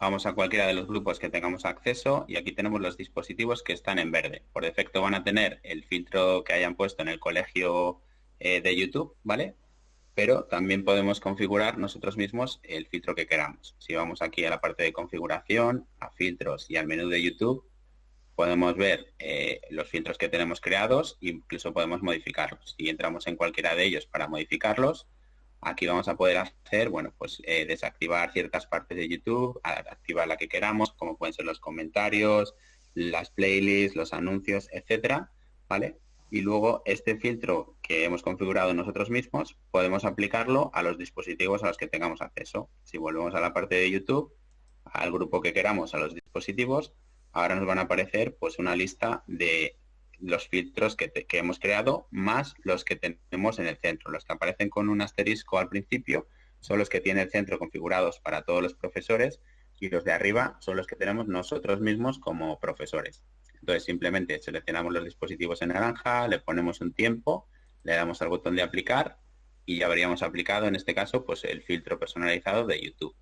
Vamos a cualquiera de los grupos que tengamos acceso y aquí tenemos los dispositivos que están en verde. Por defecto van a tener el filtro que hayan puesto en el colegio eh, de YouTube, ¿vale? Pero también podemos configurar nosotros mismos el filtro que queramos. Si vamos aquí a la parte de configuración, a filtros y al menú de YouTube, podemos ver eh, los filtros que tenemos creados e incluso podemos modificarlos. Si entramos en cualquiera de ellos para modificarlos, aquí vamos a poder hacer, bueno, pues eh, desactivar ciertas partes de YouTube, activar la que queramos, como pueden ser los comentarios, las playlists, los anuncios, etcétera, ¿vale? Y luego este filtro que hemos configurado nosotros mismos, podemos aplicarlo a los dispositivos a los que tengamos acceso. Si volvemos a la parte de YouTube, al grupo que queramos, a los dispositivos, ahora nos van a aparecer pues una lista de los filtros que, hemos creado más los que tenemos en el centro. Los que aparecen con un asterisco al principio son los que tiene el centro configurados para todos los profesores y los de arriba son los que tenemos nosotros mismos como profesores. Entonces simplemente seleccionamos los dispositivos en naranja, le ponemos un tiempo, le damos al botón de aplicar y ya habríamos aplicado en este caso pues el filtro personalizado de YouTube.